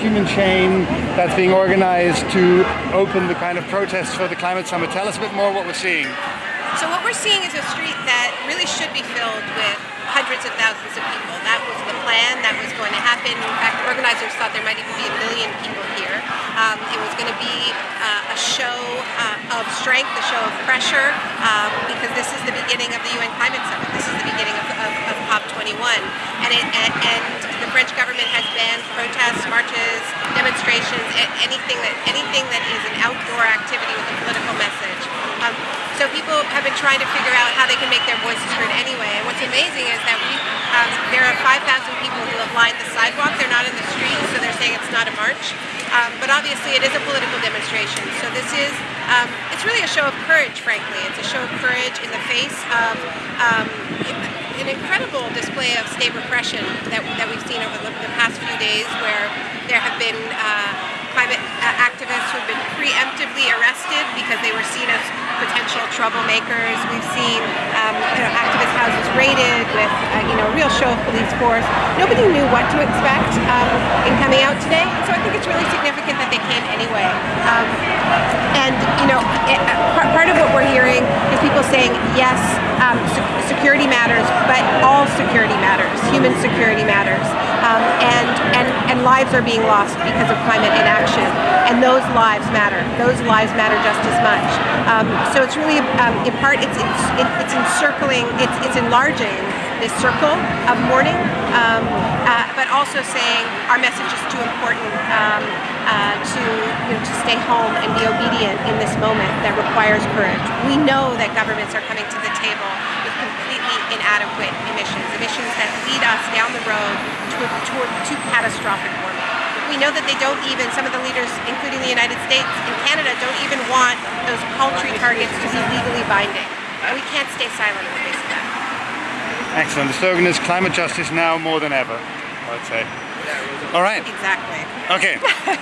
human chain that's being organized to open the kind of protests for the climate summit. Tell us a bit more what we're seeing. So what we're seeing is a street that really should be filled with hundreds of thousands of people. That was the plan, that was going to happen. In fact, organizers thought there might even be a million people here. Um, it was going to be uh, a show uh, of strength, a show of pressure, um, because this is the beginning of the UN Climate Summit. This is the beginning of, of, of COP21. And, it, and, and the French government has banned protests, marches, demonstrations, anything that, anything that is an outdoor activity with a political message. Um, so people have been trying to figure out how they can make their voices heard anyway. And what's amazing is that we, um, there are 5,000 people who have lined the sidewalk. They're not in the street, so they're saying it's not a march. Um, but obviously it is a political demonstration. So this is, um, it's really a show of courage, frankly. It's a show of courage in the face of um, an incredible display of state repression that, that we've seen over the, the past few days where there have been uh, climate activists who have been preemptively arrested because they were seen as potential troublemakers. We've seen um, you know, activist houses raided with uh, you know a real show of police force. Nobody knew what to expect um, in coming out today, so I think it's really significant that they came anyway. Um, and you know, it, uh, part of what we're people saying yes, um, security matters, but all security matters. Human security matters, um, and and and lives are being lost because of climate inaction, and those lives matter. Those lives matter just as much. Um, so it's really, um, in part, it's it's, it's encircling, it's it's enlarging this circle of mourning, um, uh, but also saying our message is too important um, uh, to to stay home and be obedient in this moment that requires courage. We know that governments are coming to the table with completely inadequate emissions, emissions that lead us down the road to, toward to catastrophic warming. We know that they don't even, some of the leaders, including the United States and Canada, don't even want those paltry targets to be legally binding. And we can't stay silent in the face of that. Excellent. The slogan is climate justice now more than ever, I would say. All right. Exactly. Okay.